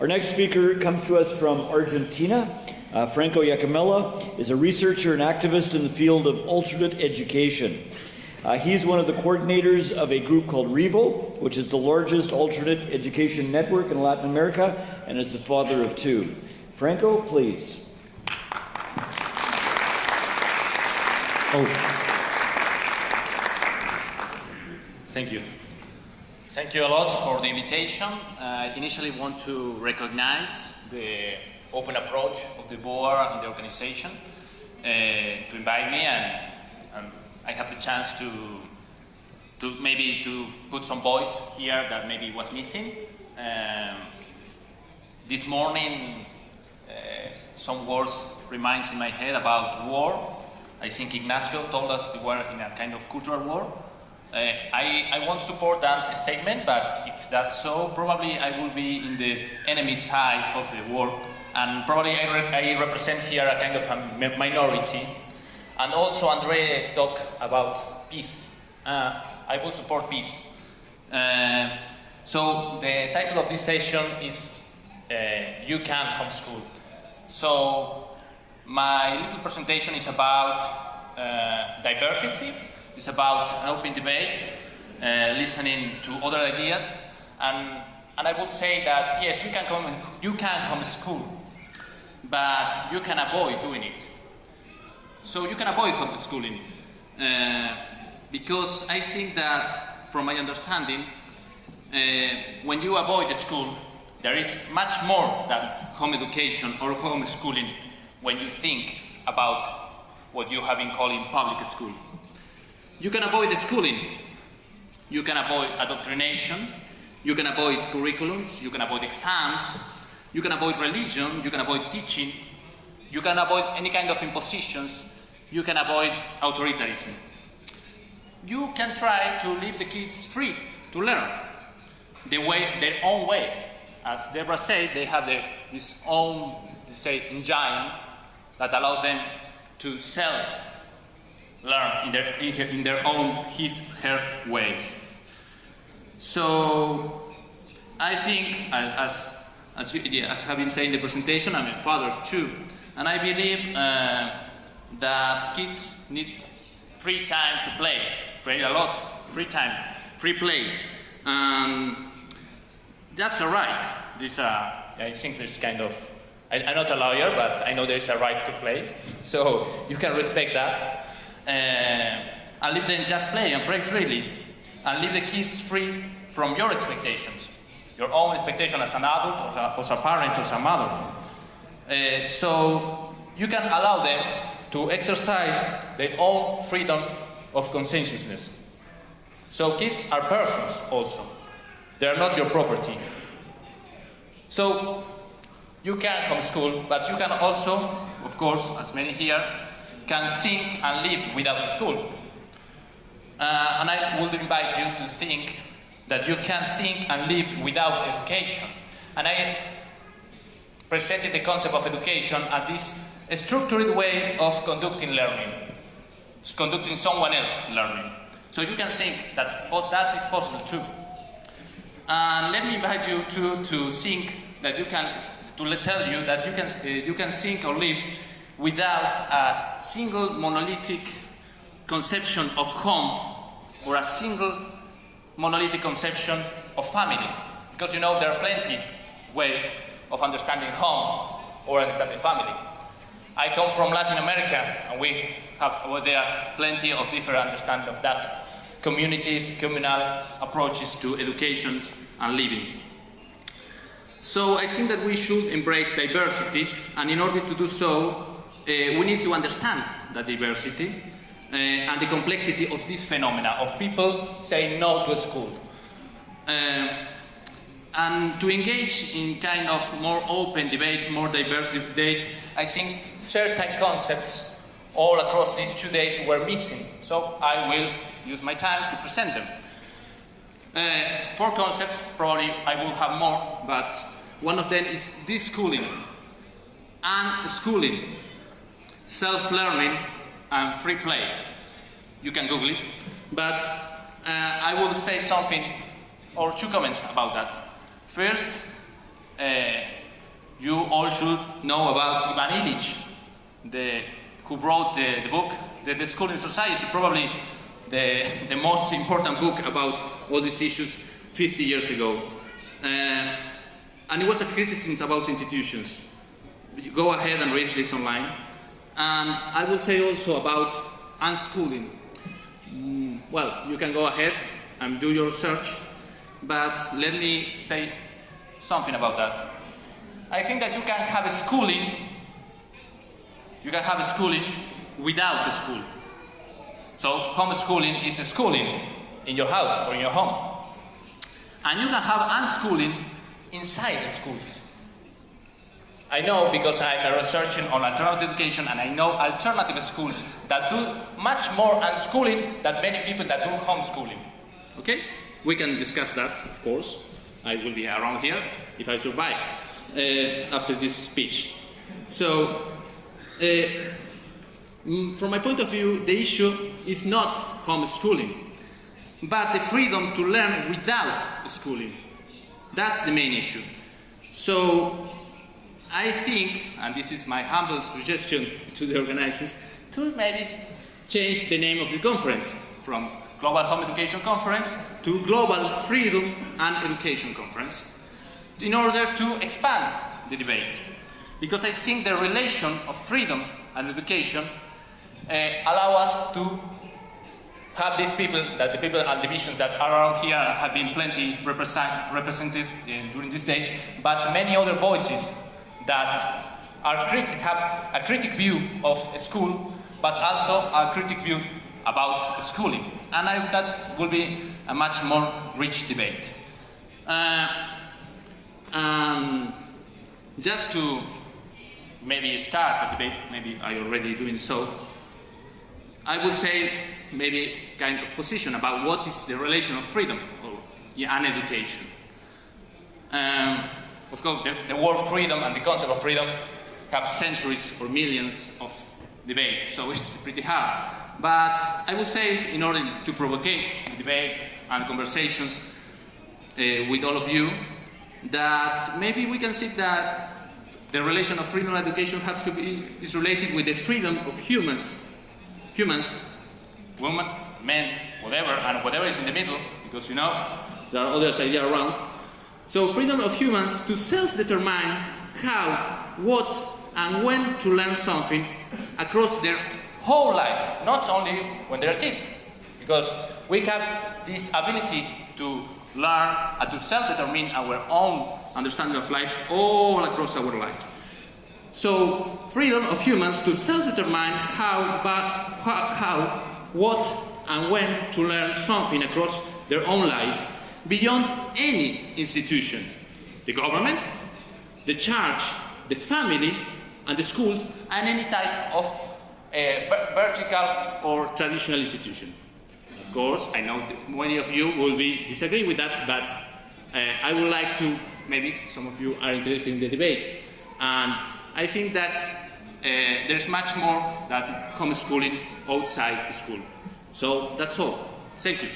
Our next speaker comes to us from Argentina. Uh, Franco Iacomella is a researcher and activist in the field of alternate education. Uh, he's one of the coordinators of a group called Reevo, which is the largest alternate education network in Latin America, and is the father of two. Franco, please. Oh. Thank you. Thank you a lot for the invitation. Uh, I initially want to recognize the open approach of the board and the organization uh, to invite me and um, I have the chance to to maybe to put some voice here that maybe was missing. Um, this morning, uh, some words reminds in my head about war. I think Ignacio told us we were in a kind of cultural war. Uh, I, I won't support that statement, but if that's so, probably I will be in the enemy side of the war, and probably I, re I represent here a kind of a minority and also Andre talked about peace. Uh, I will support peace. Uh, so the title of this session is uh, You Can Homeschool. So my little presentation is about uh, diversity, it's about an open debate, uh, listening to other ideas, and, and I would say that yes, you can, come, you can homeschool, but you can avoid doing it. So you can avoid homeschooling uh, because I think that, from my understanding, uh, when you avoid the school, there is much more than home education or homeschooling when you think about what you have been calling public school. You can avoid the schooling, you can avoid indoctrination, you can avoid curriculums, you can avoid exams, you can avoid religion, you can avoid teaching, you can avoid any kind of impositions. You can avoid authoritarianism. You can try to leave the kids free to learn the way, their own way. As Deborah said, they have their, this own, say, engine that allows them to self learn in their, in their own, his, her way. So, I think, as, as, as have been saying in the presentation, I'm a father of two. And I believe uh, that kids need free time to play, play a lot, free time, free play. Um, that's a right. This, uh, I think there's kind of, I, am not a lawyer, but I know there's a right to play. So you can respect that. Uh, and leave them just play and play freely. And leave the kids free from your expectations, your own expectation as an adult, or as a parent, or as a mother. Uh, so you can allow them to exercise their own freedom of conscientiousness. So kids are persons also. They are not your property. So you can homeschool, but you can also, of course, as many here, can think and live without school. Uh, and I would invite you to think that you can think and live without education. And I presented the concept of education as this structured way of conducting learning, it's conducting someone else learning. So you can think that oh, that is possible too. And let me invite you to, to think that you can, to tell you that you can, uh, you can think or live without a single monolithic conception of home or a single monolithic conception of family. Because you know there are plenty ways of understanding home or understanding family. I come from Latin America, and we have well, there are plenty of different understanding of that. Communities, communal approaches to education and living. So I think that we should embrace diversity, and in order to do so, we need to understand the diversity uh, and the complexity of this phenomena of people saying no to school. Uh, and to engage in kind of more open debate, more diverse debate, I think certain concepts all across these two days were missing. So I will use my time to present them. Uh, four concepts, probably I will have more, but one of them is deschooling, unschooling, self-learning, and free play. You can Google it. But uh, I will say something or two comments about that. First, uh, you all should know about Ivan Illich, the, who wrote the, the book, the, Deschooling Society, probably the, the most important book about all these issues 50 years ago. Uh, and it was a criticism about institutions. You go ahead and read this online. And I will say also about unschooling. Mm, well, you can go ahead and do your search, but let me say something about that. I think that you can have a schooling, you can have a schooling without a school. So homeschooling is a schooling in your house or in your home. And you can have unschooling inside the schools. I know because I'm researching on alternative education and I know alternative schools that do much more unschooling than many people that do homeschooling. Okay? We can discuss that, of course. I will be around here if I survive uh, after this speech. So, uh, mm, from my point of view, the issue is not homeschooling, but the freedom to learn without schooling. That's the main issue. So, I think, and this is my humble suggestion to the organizers, to maybe change the name of the conference from Global Home Education Conference to Global Freedom and Education Conference in order to expand the debate. Because I think the relation of freedom and education uh, allow us to have these people, that the people and divisions that are around here have been plenty represent, represented in, during these days, but many other voices that are have a critic view of school, but also a critic view about schooling. And I, that will be a much more rich debate. Uh, um, just to maybe start the debate, maybe I already doing so, I would say maybe kind of position about what is the relation of freedom or, and education. Um, of course, the, the word freedom and the concept of freedom have centuries or millions of debate, so it's pretty hard. But I would say, in order to provoke debate and conversations uh, with all of you, that maybe we can see that the relation of freedom and education has to be is related with the freedom of humans, humans, women, men, whatever, and whatever is in the middle, because you know there are others ideas around. So freedom of humans to self-determine how, what, and when to learn something across their whole life, not only when they're kids, because we have this ability to learn and to self-determine our own understanding of life all across our life. So, freedom of humans to self-determine how, how, what, and when to learn something across their own life beyond any institution, the government, the church, the family, and the schools, and any type of uh, vertical or traditional institution. Of course, I know many of you will be disagreeing with that, but uh, I would like to, maybe some of you are interested in the debate. And I think that uh, there's much more than homeschooling outside school. So that's all. Thank you.